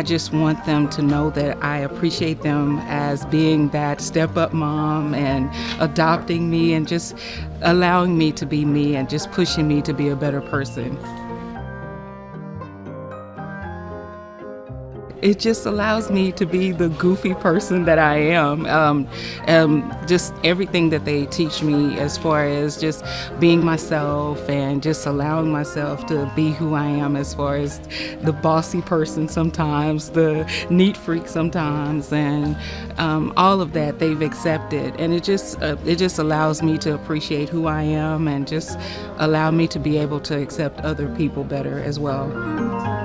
I just want them to know that I appreciate them as being that step up mom and adopting me and just allowing me to be me and just pushing me to be a better person. It just allows me to be the goofy person that I am. Um, um, just everything that they teach me as far as just being myself and just allowing myself to be who I am as far as the bossy person sometimes, the neat freak sometimes, and um, all of that they've accepted. And it just, uh, it just allows me to appreciate who I am and just allow me to be able to accept other people better as well.